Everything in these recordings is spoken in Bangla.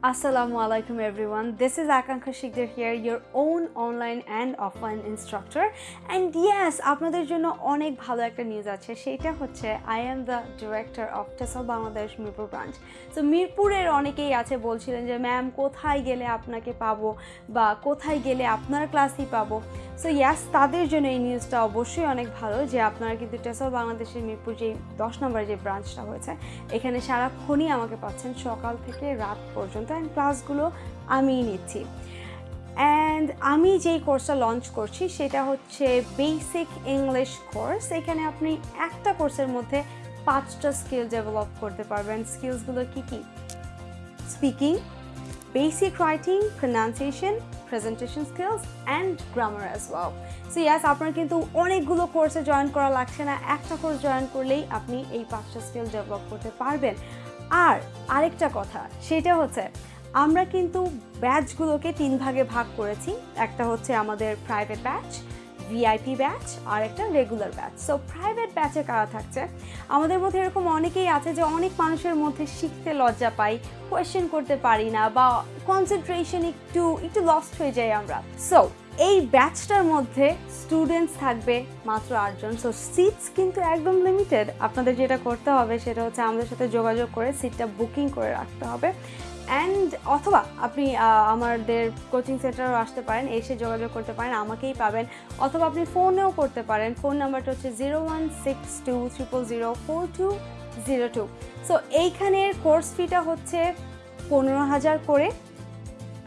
Assalamu alaikum everyone. This is Akankha Shikdar here, your own online and offline instructor. And yes, আপনাদের জন্য অনেক ভালো একটা নিউজ আছে সেটা হচ্ছে I am the director of TESL Bangladesh Mirpur branch তো মিরপুরের অনেকেই আছে বলছিলেন যে ম্যাম কোথায় গেলে আপনাকে পাবো বা কোথায় গেলে আপনার ক্লাসই পাবো সো ইয়াস তাদের জন্য এই নিউজটা অবশ্যই অনেক ভালো যে আপনারা কিন্তু টেসল বাংলাদেশের মিরপুর যেই দশ নম্বরে যে ব্রাঞ্চটা হয়েছে এখানে সারাক্ষণই আমাকে পাচ্ছেন সকাল থেকে রাত পর্যন্ত অ্যান্ড ক্লাসগুলো আমিই নিচ্ছি। অ্যান্ড আমি যেই কোর্সটা লঞ্চ করছি সেটা হচ্ছে বেসিক ইংলিশ কোর্স এখানে আপনি একটা কোর্সের মধ্যে পাঁচটা স্কিল ডেভেলপ করতে পারবেন। স্কিলসগুলো কী কী? Speaking basic writing pronunciation, presentation skills and grammar as well. So yes আপনার কিন্তু অনেকগুলো কোর্সে জয়েন করা লাগছে না। একটা কোর্স জয়েন করলেই আপনি এই পাঁচটা স্কিল ডেভেলপ করতে পারবেন। আর আরেকটা কথা, সেটা হচ্ছে আমরা কিন্তু ব্যাচগুলোকে তিন ভাগে ভাগ করেছি। একটা হচ্ছে আমাদের প্রাইভেট ব্যাচ ভিআইপি ব্যাচ আর একটা রেগুলার ব্যাচ সো প্রাইভেট ব্যাচে কারা থাকছে? আমাদের মধ্যে এরকম অনেকেই আছে যে অনেক মানুষের মধ্যে শিখতে লজ্জা পাই কোয়েশ্চেন করতে পারি না বা কনসেন্ট্রেশন একটু একটু লস্ট হয়ে যাই আমরা। সো এই ব্যাচটার মধ্যে স্টুডেন্টস থাকবে মাত্র আটজন। সো সিটস কিন্তু একদম লিমিটেড আপনাদের যেটা করতে হবে সেটা হচ্ছে আমাদের সাথে যোগাযোগ করে সিটটা বুকিং করে রাখতে হবে। অ্যান্ড অথবা আপনি আমাদের কোচিং সেন্টারেও আসতে পারেন, এসে যোগাযোগ করতে পারেন, আমাকেই পাবেন। অথবা আপনি ফোনেও করতে পারেন। ফোন নাম্বারটা হচ্ছে zero one six two triple zero four two zero two so এইখানের কোর্স ফিটা হচ্ছে পনেরো হাজার করে।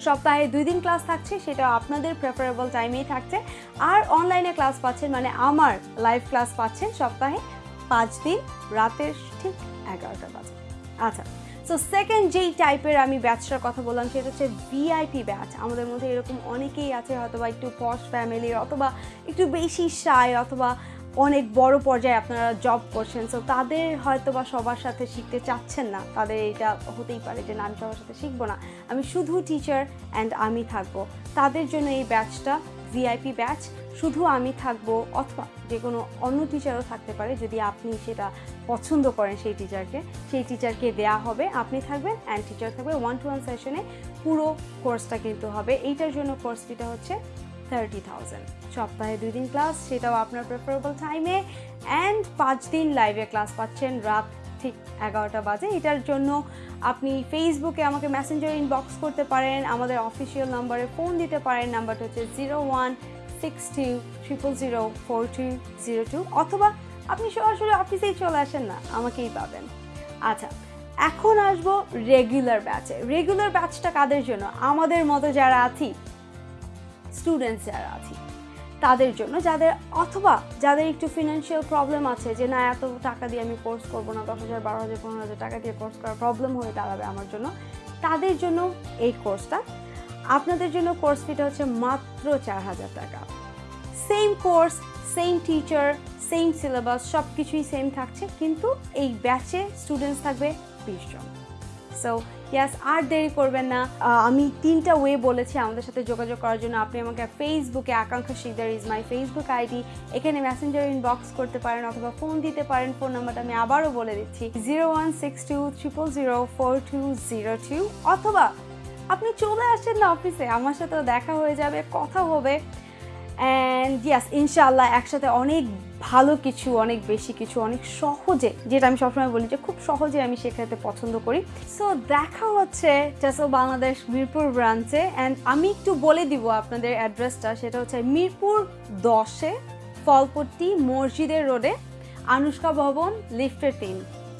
সপ্তাহে দুই দিন ক্লাস থাকছে, সেটা আপনাদের প্রেফারেবল টাইমেই থাকছে। আর অনলাইনে ক্লাস পাচ্ছেন মানে আমার লাইভ ক্লাস পাচ্ছেন সপ্তাহে পাঁচ দিন, রাতের ঠিক এগারোটা বাজে। আচ্ছা সো সেকেন্ড যেই টাইপের আমি ব্যাচটার কথা বললাম, সেটা হচ্ছে ভিআইপি ব্যাচ আমাদের মধ্যে এরকম অনেকেই আছে হয়তো বা একটু পশ ফ্যামিলির অথবা একটু বেশি সায় অথবা অনেক বড় পর্যায়ে আপনারা জব করছেন সো তাদের হয়তো বা সবার সাথে শিখতে চাচ্ছেন না। তাদের এটা হতেই পারে যে, না, আমি সবার সাথে শিখব না। আমি শুধু টিচার অ্যান্ড আমি থাকব। তাদের জন্য এই ব্যাচটা ভিআইপি ব্যাচ শুধু আমি থাকব অথবা যে কোনো অন্য টিচারও থাকতে পারে, যদি আপনি সেটা পছন্দ করেন সেই টিচারকে সেই টিচারকে দেয়া হবে, আপনি থাকবেন অ্যান্ড টিচার থাকবে। ওয়ান টু ওয়ান সেশনে পুরো কোর্সটা কিন্তু হবে। এইটার জন্য কোর্সটিটা হচ্ছে থার্টি থাউজেন্ড সপ্তাহে দুই দিন ক্লাস সেটাও আপনার প্রেফারেবল টাইমে অ্যান্ড পাঁচ দিন লাইভে ক্লাস পাচ্ছেন রাত ঠিক এগারোটা বাজে। এটার জন্য আপনি ফেসবুকে আমাকে মেসেঞ্জার ইনবক্স করতে পারেন। আমাদের অফিসিয়াল নাম্বারে ফোন দিতে পারেন। নাম্বারটা হচ্ছে zero one six two triple zero four two zero two অথবা আপনি সরাসরি অফিসেই চলে আসেন না, আমাকেই পাবেন। আচ্ছা এখন আসব রেগুলার ব্যাচে রেগুলার ব্যাচটা কাদের জন্য? আমাদের মতো যারা আছি স্টুডেন্টস যারা আছি, তাদের জন্য যাদের, অথবা যাদের একটু ফিনান্সিয়াল প্রবলেম আছে যে, না, এত টাকা দিয়ে আমি কোর্স করব না, দশ হাজার, বারো হাজার, পনেরো হাজার টাকা দিয়ে কোর্স করার প্রবলেম হয়ে দাঁড়াবে আমার জন্য, তাদের জন্য এই কোর্সটা আপনাদের জন্য কোর্স ফিটা হচ্ছে মাত্র চার হাজার টাকা। Same course same teacher same syllabus সব কিছুই সেম থাকছে, কিন্তু এই ব্যাচে স্টুডেন্টস থাকবে বিশ জন। সো ইয়াস আর দেরি করবেন না। আমি তিনটা ওয়ে বলেছি আমাদের সাথে যোগাযোগ করার জন্য। আপনি আমাকে ফেসবুকে Akanksha Sikder is my Facebook ID এখানে মেসেঞ্জার ইনবক্স করতে পারেন অথবা ফোন দিতে পারেন। ফোন নাম্বারটা আমি আবারও বলে দিচ্ছি। Zero one six two triple zero four two zero two অথবা আপনি চলে আসেন না অফিসে আমার সাথেও দেখা হয়ে যাবে, কথা হবে। অ্যান্ড ইয়াস ইনশাআল্লাহ একসাথে অনেক ভালো কিছু, অনেক বেশি কিছু, অনেক সহজে, যেটা আমি সবসময় বলি যে খুব সহজে আমি শেখাতে পছন্দ করি। সো দেখা হচ্ছে টেসো বাংলাদেশ মিরপুর ব্রাঞ্চে অ্যান্ড আমি একটু বলে দিব আপনাদের অ্যাড্রেসটা সেটা হচ্ছে মিরপুর দশে, ফলপট্টি মসজিদের রোডে আনুষ্কা ভবন লিফটের তিন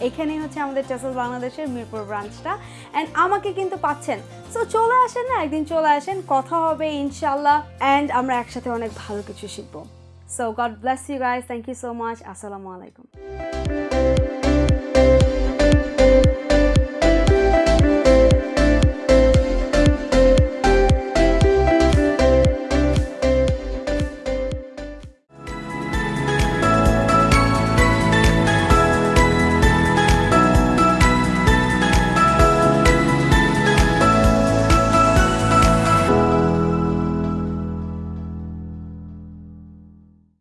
এখানেই হচ্ছে আমাদের টেসল বাংলাদেশের মিরপুর ব্রাঞ্চটা অ্যান্ড আমাকে কিন্তু পাচ্ছেন। সো চলে আসেন না? একদিন চলে আসেন, কথা হবে ইনশাল্লাহ অ্যান্ড আমরা একসাথে অনেক ভালো কিছু শিখব। So God bless you guys. Thank you so much. Assalamu alaikum.